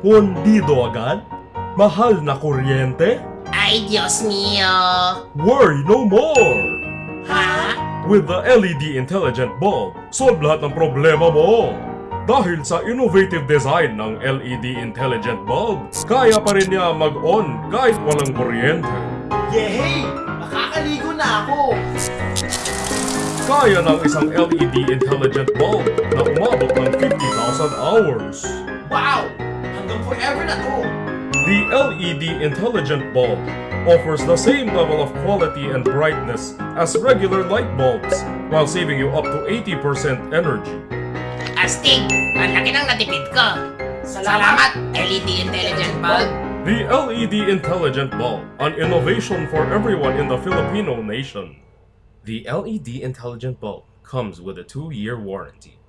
Pondido agad? Mahal na kuryente? Ay, Diyos mío! Worry no more! Ha? With the LED Intelligent Bulb, solve lahat ng problema mo! Dahil sa innovative design ng LED Intelligent Bulb, kaya pa rin niya mag-on kahit walang kuryente. Yehey! Makakaligo na ako! Kaya ng isang LED Intelligent Bulb na umabot ng 50,000 hours. Wow! Hanggang forever na to! The LED Intelligent Bulb offers the same level of quality and brightness as regular light bulbs while saving you up to 80% energy. Astig! Ang laki ng natipid ko! Salamat, LED Intelligent Bulb! The LED Intelligent Bulb, an innovation for everyone in the Filipino nation. The LED Intelligent Bulb comes with a two-year warranty.